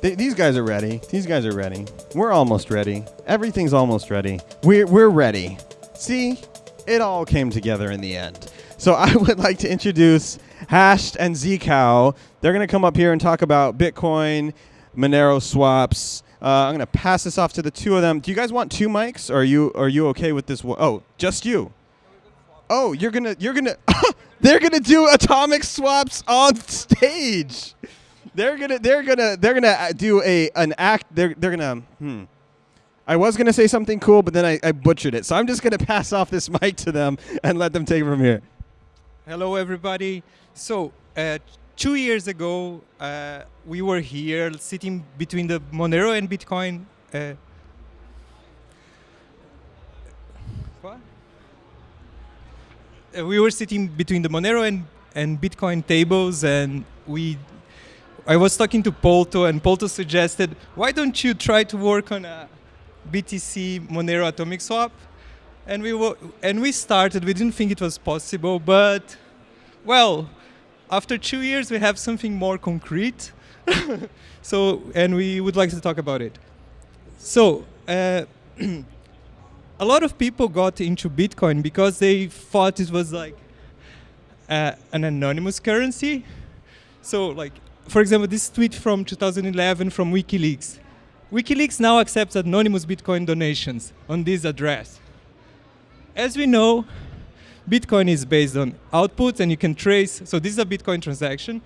Th- these guys are ready. These guys are ready. We're almost ready. Everything's almost ready. We're, we're ready. See, it all came together in the end. So I would like to introduce Hashed and Zcow. They're going to come up here and talk about Bitcoin, Monero swaps. Uh, I'm going to pass this off to the two of them. Do you guys want two mics, or are you are you okay with this? One? Oh, just you. Oh, you're gonna you're gonna they're gonna do atomic swaps on stage. They're gonna they're gonna they're gonna uh, do a an act. They're they're gonna hmm. I was gonna say something cool, but then I, I butchered it. So I'm just gonna pass off this mic to them and let them take it from here. Hello, everybody. So, uh, two years ago, uh, we were here sitting between the Monero and Bitcoin. Uh, what? Uh, we were sitting between the Monero and, and Bitcoin tables, and we. I was talking to Polto, and Polto suggested, "Why don't you try to work on a BTC Monero atomic swap?" And we wo- and we started. We didn't think it was possible, but well, after two years, we have something more concrete. so, and we would like to talk about it. So, uh, a lot of people got into Bitcoin because they thought it was like uh, an anonymous currency. So, like, for example, this tweet from 2011 from WikiLeaks. WikiLeaks now accepts anonymous Bitcoin donations on this address. As we know, Bitcoin is based on outputs and you can trace. So this is a Bitcoin transaction.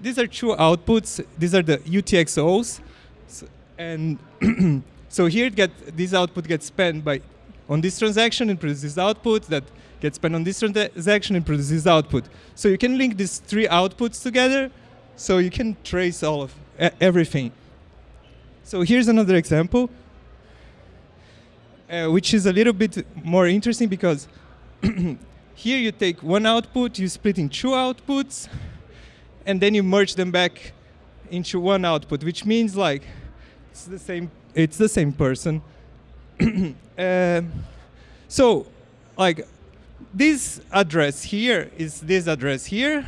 These are two outputs. These are the UTXOs. So, and so here it get, this output gets spent by on this transaction and produces output that gets spent on this transaction and produces output. So you can link these three outputs together so you can trace all of everything. So here's another example, uh, which is a little bit more interesting because here you take one output, you split in two outputs, and then you merge them back into one output, which means like it's the same. It's the same person. uh, so, like this address here is this address here,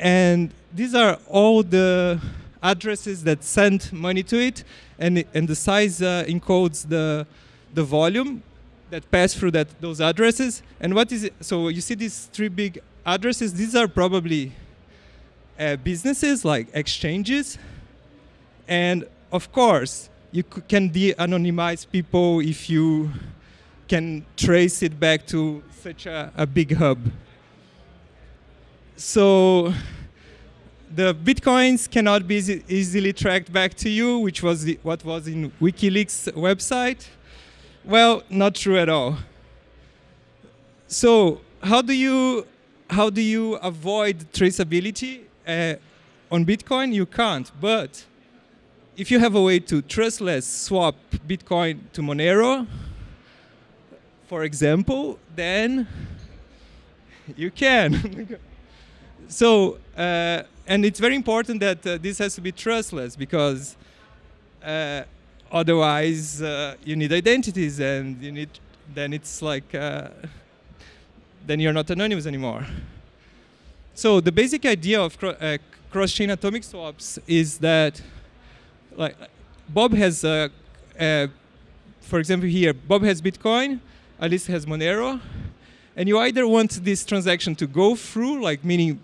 and these are all the addresses that send money to it, and and the size uh, encodes the the volume that pass through that those addresses. And what is it? So you see these three big addresses. These are probably uh, businesses like exchanges, and of course you can de-anonymize people if you can trace it back to such a, a big hub. So the bitcoins cannot be easily tracked back to you, which was the, what was in WikiLeaks website. Well, not true at all. So how do you how do you avoid traceability uh, on Bitcoin? You can't. But if you have a way to trustless swap Bitcoin to Monero, for example, then you can. so uh, and it's very important that uh, this has to be trustless because uh, otherwise uh, you need identities and you need then it's like uh, then you're not anonymous anymore. So the basic idea of cro- uh, cross-chain atomic swaps is that like bob has uh, for example here bob has bitcoin alice has monero and you either want this transaction to go through like meaning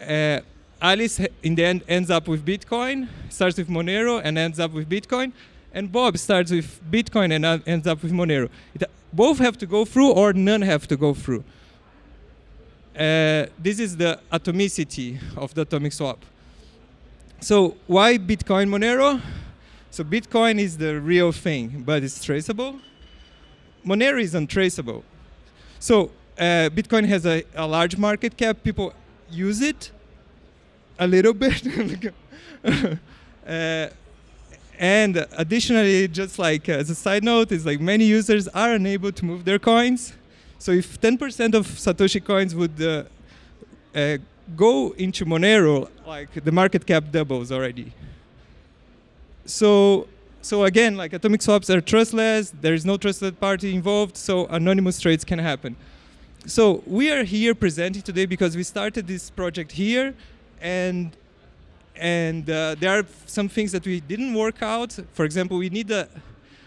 uh, Alice in the end ends up with Bitcoin, starts with Monero and ends up with Bitcoin, and Bob starts with Bitcoin and ends up with Monero. It, both have to go through or none have to go through. Uh, this is the atomicity of the atomic swap. So why Bitcoin Monero? So Bitcoin is the real thing, but it's traceable. Monero is untraceable. So uh, Bitcoin has a, a large market cap. People use it a little bit. uh, and additionally, just like uh, as a side note, is like many users are unable to move their coins. So if 10% of Satoshi coins would uh, uh, go into Monero, like the market cap doubles already. So, so again, like atomic swaps are trustless. There is no trusted party involved, so anonymous trades can happen. So we are here presenting today because we started this project here, and and uh, there are some things that we didn't work out. For example, we need a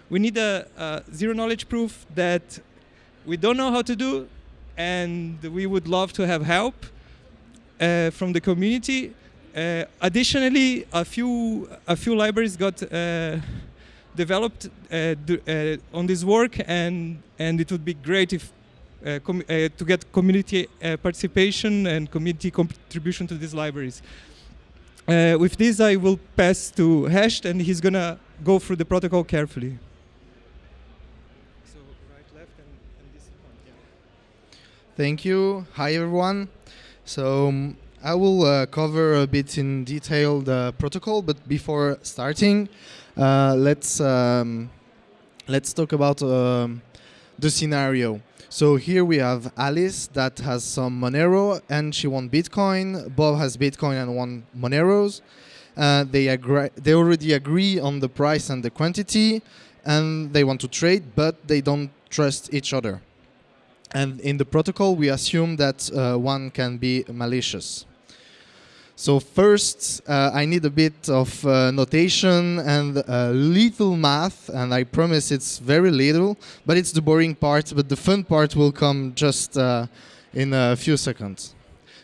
we need a, a zero knowledge proof that we don't know how to do, and we would love to have help uh, from the community. Uh, additionally, a few a few libraries got uh, developed uh, uh, on this work, and and it would be great if uh, to get community participation and community contribution to these libraries. with this, I will pass to Hashed, and he's gonna go through the protocol carefully. So right, left, and, and this one. Yeah. Thank you. Hi, everyone. So um, I will uh, cover a bit in detail the protocol, but before starting, uh, let's um, let's talk about um, the scenario. So here we have Alice that has some Monero and she wants Bitcoin. Bob has Bitcoin and one Moneros. Uh, they agree. They already agree on the price and the quantity, and they want to trade, but they don't trust each other. And in the protocol, we assume that uh, one can be malicious. So first, uh, I need a bit of uh, notation and a little math, and I promise it's very little, but it's the boring part, but the fun part will come just uh, in a few seconds.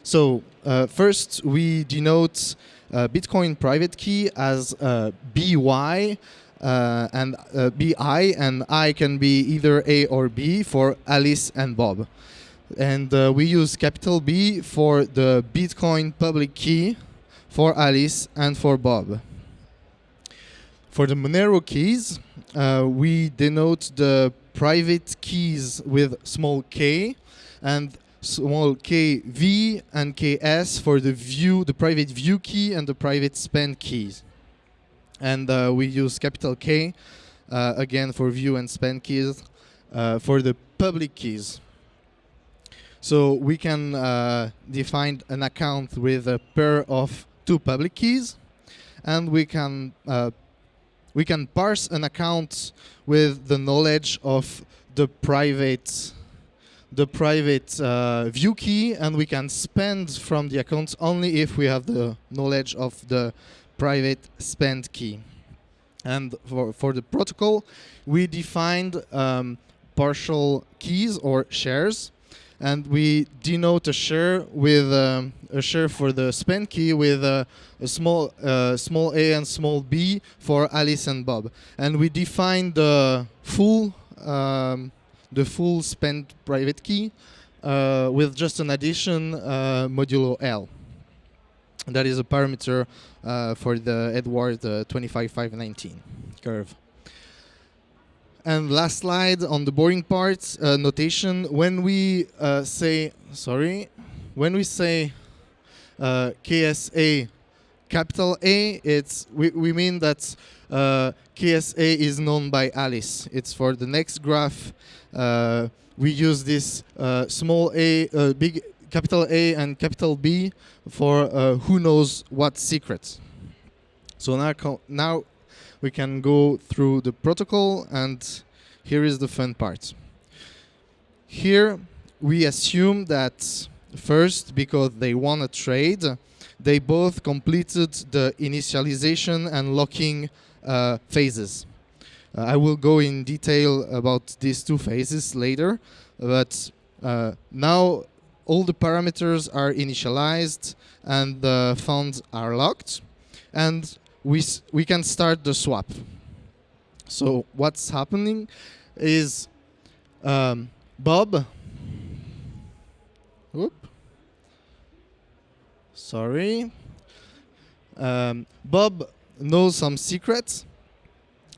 So uh, first, we denote uh, Bitcoin private key as BY, uh, and uh, BI, and I can be either A or B for Alice and Bob. And uh, we use capital B for the Bitcoin public key for Alice and for Bob. For the Monero keys, uh, we denote the private keys with small k and small k v and ks for the view, the private view key and the private spend keys and uh, we use capital K uh, again for view and spend keys uh, for the public keys. So we can uh, define an account with a pair of two public keys, and we can uh, we can parse an account with the knowledge of the private the private uh, view key, and we can spend from the account only if we have the knowledge of the private spend key. And for, for the protocol, we defined um, partial keys or shares. And we denote a share with um, a share for the spend key with a small uh, small a and small b for Alice and Bob. And we define the full um, the full spend private key uh, with just an addition uh, modulo L that is a parameter uh, for the Edward uh, 25519 curve. And last slide on the boring part, uh, notation. When we uh, say, sorry, when we say uh, KSA capital A, it's we, we mean that uh, KSA is known by Alice. It's for the next graph. we use this small a, big capital A and capital B for uh, who knows what secrets. So now, now we can go through the protocol and here is the fun part. Here we assume that first, because they won a trade, they both completed the initialization and locking uh, phases. Uh, I will go in detail about these two phases later, but uh, now all the parameters are initialized and the funds are locked and we, we can start the swap. So what's happening is um, Bob, whoop, sorry, um, Bob knows some secrets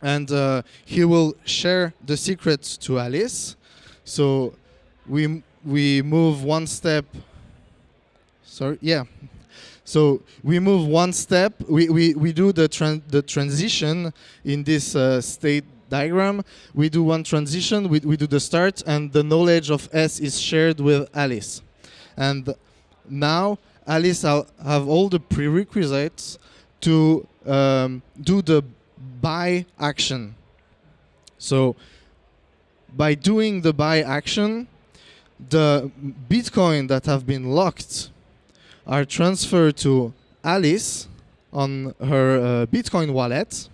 and uh, he will share the secrets to Alice. So we we move one step. Sorry, yeah. So we move one step. We, we, we do the, tran the transition in this uh, state diagram. We do one transition, we, we do the start, and the knowledge of S is shared with Alice. And now Alice have all the prerequisites to um, do the buy action. So by doing the buy action, the Bitcoin that have been locked are transferred to Alice on her uh, Bitcoin wallet.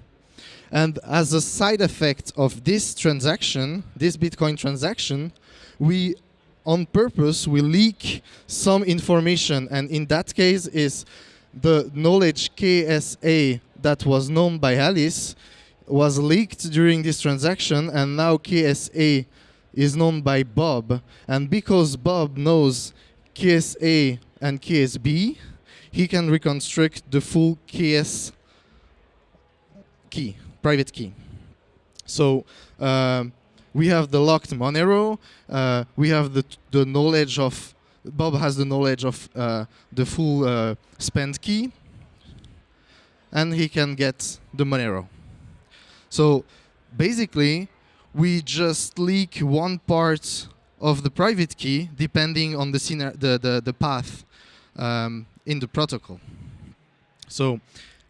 And as a side effect of this transaction, this Bitcoin transaction, we on purpose we leak some information. And in that case is the knowledge KSA that was known by Alice was leaked during this transaction. And now KSA is known by Bob. And because Bob knows KSA and KSB he can reconstruct the full KS key private key so um, we have the locked Monero. Uh, we have the the knowledge of Bob has the knowledge of uh, the full uh, spend key, and he can get the Monero. So basically, we just leak one part of the private key depending on the the the, the path um, in the protocol. So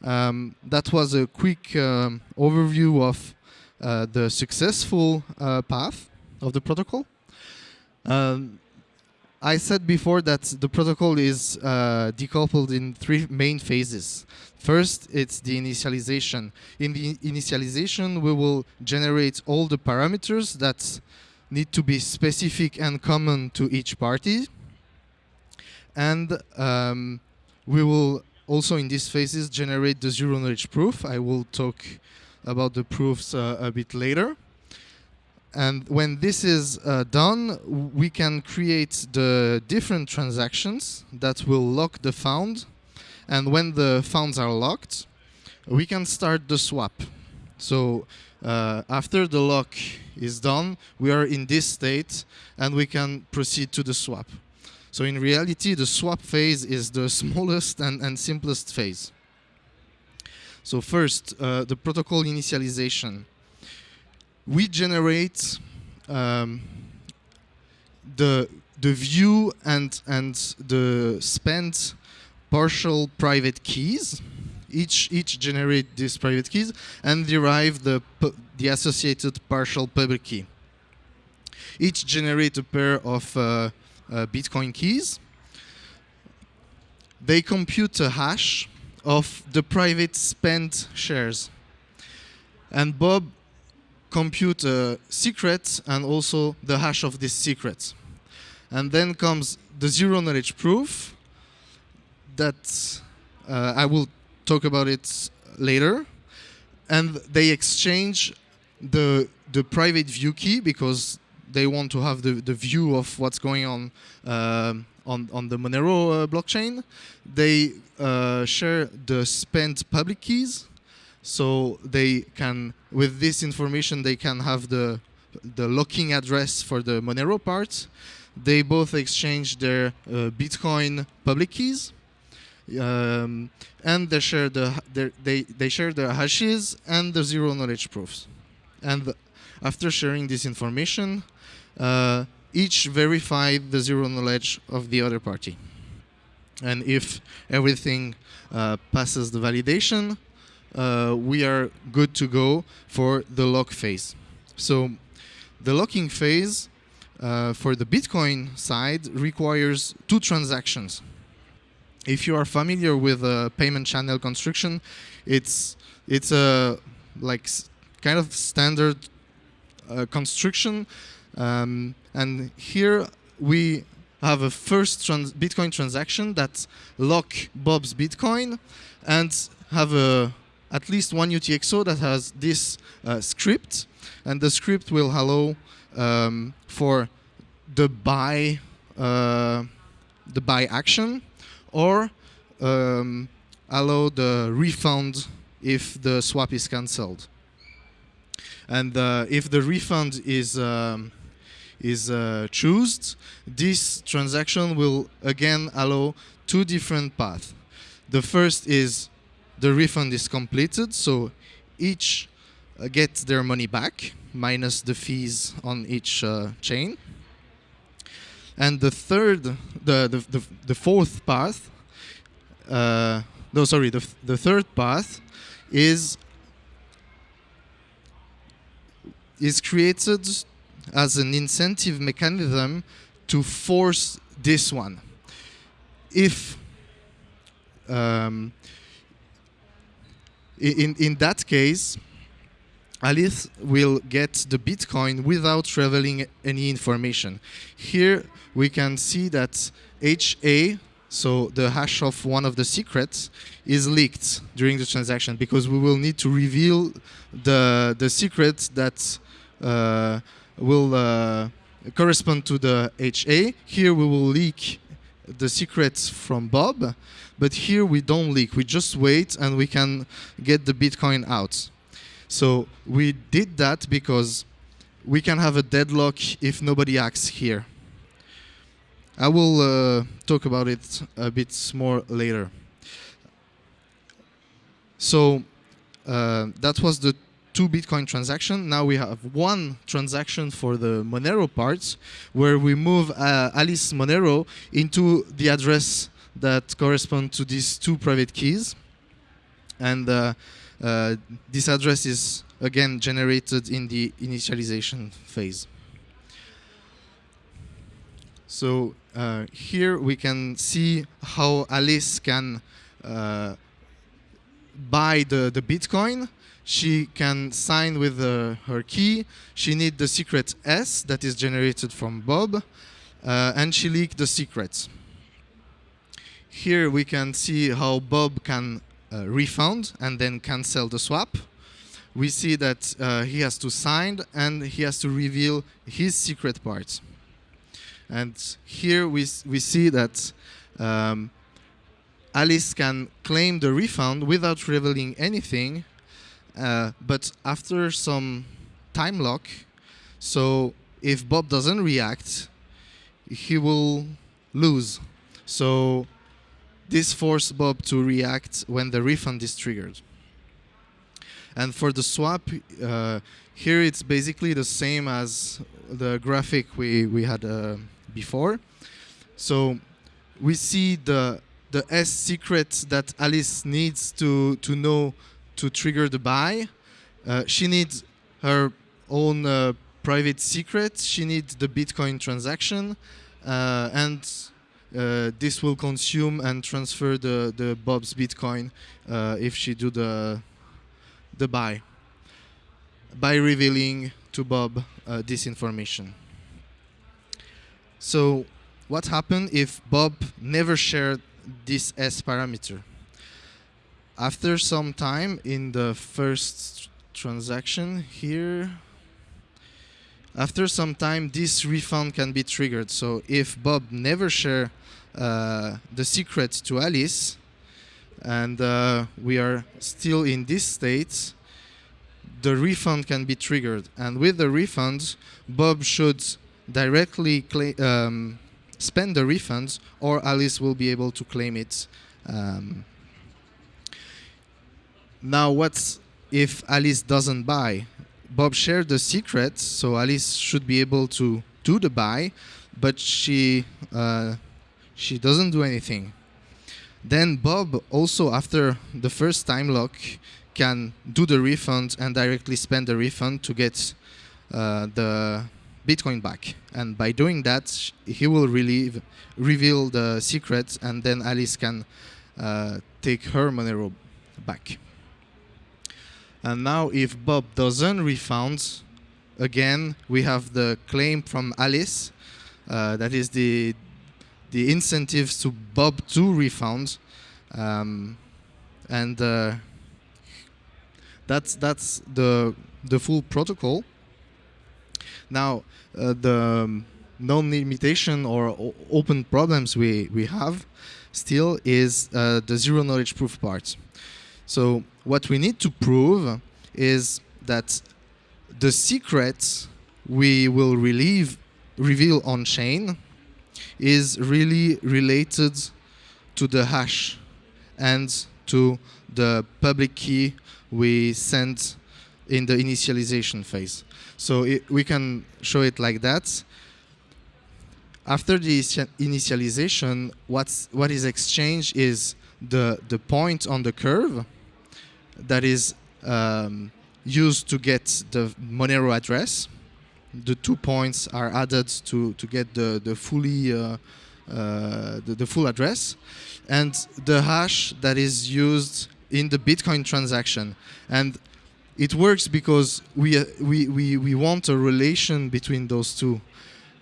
um, that was a quick um, overview of uh, the successful uh, path of the protocol. Um, I said before that the protocol is uh, decoupled in three main phases. First, it's the initialization. In the initialization, we will generate all the parameters that need to be specific and common to each party. And um, we will also in these phases generate the zero knowledge proof. I will talk about the proofs uh, a bit later. And when this is uh, done, we can create the different transactions that will lock the found. And when the founds are locked, we can start the swap. So uh, after the lock is done, we are in this state and we can proceed to the swap. So in reality, the swap phase is the smallest and, and simplest phase. So first, uh, the protocol initialization. We generate um, the the view and and the spent partial private keys. Each each generate these private keys and derive the the associated partial public key. Each generate a pair of uh, uh, Bitcoin keys. They compute a hash of the private spent shares. And Bob compute a secret and also the hash of this secret. And then comes the zero knowledge proof that uh, I will talk about it later. And they exchange the the private view key because they want to have the, the view of what's going on uh, on, on the Monero uh, blockchain. They uh, share the spent public keys, so they can, with this information, they can have the the locking address for the Monero part. They both exchange their uh, Bitcoin public keys, um, and they share the they they share the hashes and the zero knowledge proofs. And after sharing this information, uh, each verify the zero knowledge of the other party. And if everything uh, passes the validation, uh, we are good to go for the lock phase. So the locking phase uh, for the Bitcoin side requires two transactions. If you are familiar with a payment channel construction, it's it's a like kind of standard uh, construction um, and here we have a first trans Bitcoin transaction that lock Bob's Bitcoin and have a at least one UTXO that has this uh, script, and the script will allow um, for the buy uh, the buy action or um, allow the refund if the swap is cancelled. And uh, if the refund is um, is uh, chosen, this transaction will again allow two different paths. The first is the refund is completed, so each uh, gets their money back minus the fees on each uh, chain. And the third, the the the, the fourth path, uh, no, sorry, the the third path is is created as an incentive mechanism to force this one. If um, in in that case, Alice will get the Bitcoin without revealing any information. Here we can see that HA, so the hash of one of the secrets, is leaked during the transaction because we will need to reveal the the secret that uh, will uh, correspond to the HA. Here we will leak the secrets from Bob, but here we don't leak. We just wait and we can get the Bitcoin out. So we did that because we can have a deadlock if nobody acts here. I will uh, talk about it a bit more later. So uh, that was the two Bitcoin transaction. Now we have one transaction for the Monero parts, where we move uh, Alice Monero into the address that correspond to these two private keys, and uh, this address is again generated in the initialization phase. So uh, here we can see how Alice can uh, buy the, the Bitcoin. She can sign with uh, her key. She needs the secret S that is generated from Bob, uh, and she leaked the secrets. Here we can see how Bob can uh, refund and then cancel the swap. We see that uh, he has to sign and he has to reveal his secret parts. And here we, we see that um, Alice can claim the refund without revealing anything, uh, but after some time lock, so if Bob doesn't react, he will lose. So this forces Bob to react when the refund is triggered. And for the swap, uh, here it's basically the same as the graphic we, we had uh, before. So we see the the S secret that Alice needs to, to know to trigger the buy. Uh, she needs her own uh, private secret. She needs the Bitcoin transaction, uh, and uh, this will consume and transfer the, the Bob's Bitcoin uh, if she do the the buy by revealing to Bob uh, this information. So, what happened if Bob never shared this S parameter? After some time in the first transaction here, after some time, this refund can be triggered. So, if Bob never share uh, the secret to Alice, and uh, we are still in this state, the refund can be triggered. And with the refund, Bob should directly um, spend the refund, or Alice will be able to claim it. Um, now, what's if Alice doesn't buy? Bob shared the secret, so Alice should be able to do the buy, but she uh, she doesn't do anything. Then Bob also after the first time lock can do the refund and directly spend the refund to get uh, the Bitcoin back. And by doing that, he will relieve, reveal the secret, and then Alice can uh, take her Monero back. And now, if Bob doesn't refund, again we have the claim from Alice. Uh, that is the the incentives to Bob to refund, um, and uh, that's that's the the full protocol. Now, uh, the um, non-limitation or open problems we we have still is uh, the zero knowledge proof part. So what we need to prove is that the secret we will relieve, reveal on chain is really related to the hash and to the public key we send in the initialization phase. So it, we can show it like that. After the initialization, what's, what is exchanged is the, the point on the curve that is um, used to get the Monero address. The two points are added to, to get the, the fully uh, uh, the, the full address, and the hash that is used in the Bitcoin transaction, and it works because we, uh, we, we, we want a relation between those two.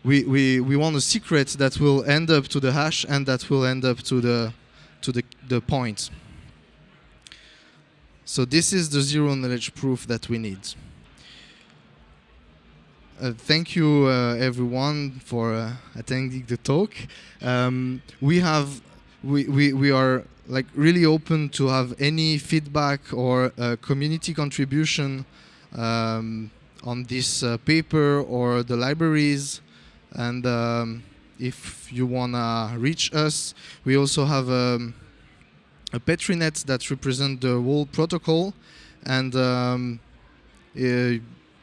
We, we, we want a secret that will end up to the hash and that will end up to the, to the, the point. So this is the zero knowledge proof that we need. Uh, thank you uh, everyone for uh, attending the talk. Um, we have we, we, we are like really open to have any feedback or uh, community contribution um, on this uh, paper or the libraries and um, if you wanna reach us we also have um, Petri net that represents the whole protocol and um, uh,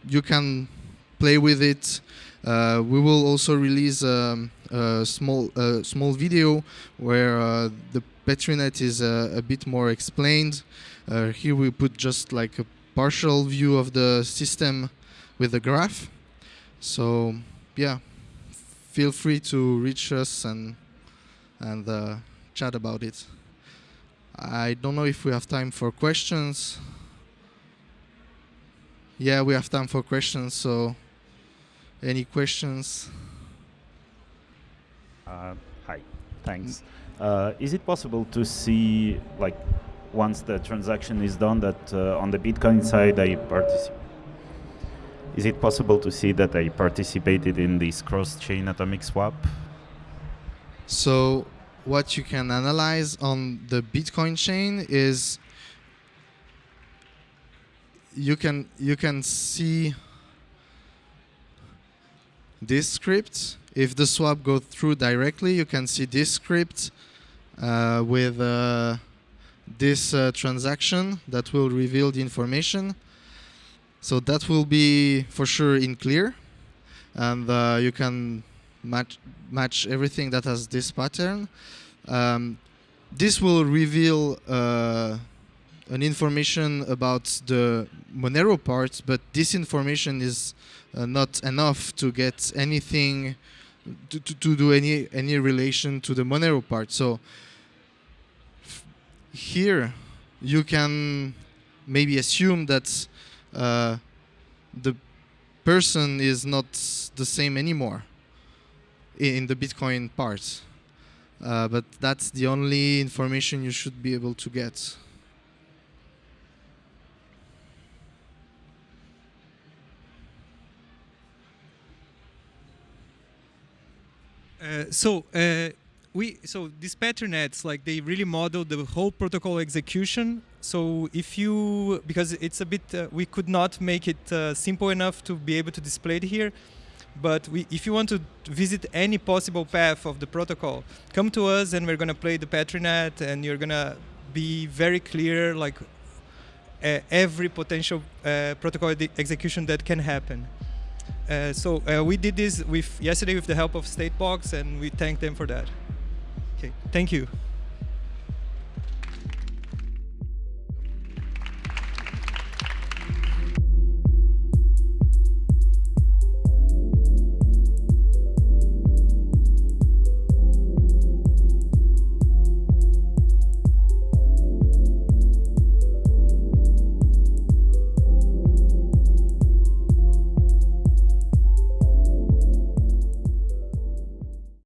you can play with it. Uh, we will also release um, a small small video where uh, the Petrinet is uh, a bit more explained. Uh, here we put just like a partial view of the system with the graph. So yeah, feel free to reach us and and chat about it. I don't know if we have time for questions. Yeah, we have time for questions, so any questions? Uh, hi, thanks. Uh, is it possible to see, like, once the transaction is done, that uh, on the Bitcoin side I participate? Is it possible to see that I participated in this cross-chain atomic swap? So what you can analyze on the Bitcoin chain is you can you can see this script. If the swap goes through directly, you can see this script uh, with uh, this uh, transaction that will reveal the information. So that will be for sure in clear, and uh, you can match match everything that has this pattern. Um, this will reveal uh, an information about the Monero part, but this information is uh, not enough to get anything to, to, to, do any any relation to the Monero part. So here you can maybe assume that uh, the person is not the same anymore in the Bitcoin part. Uh, but that's the only information you should be able to get. Uh, so uh, we so these Petri nets like they really model the whole protocol execution. So if you because it's a bit uh, we could not make it uh, simple enough to be able to display it here. But we, if you want to visit any possible path of the protocol, come to us and we're gonna play the Petri net and you're gonna be very clear like uh, every potential uh, protocol execution that can happen. Uh, so uh, we did this with yesterday with the help of Statebox, and we thank them for that. Okay, thank you.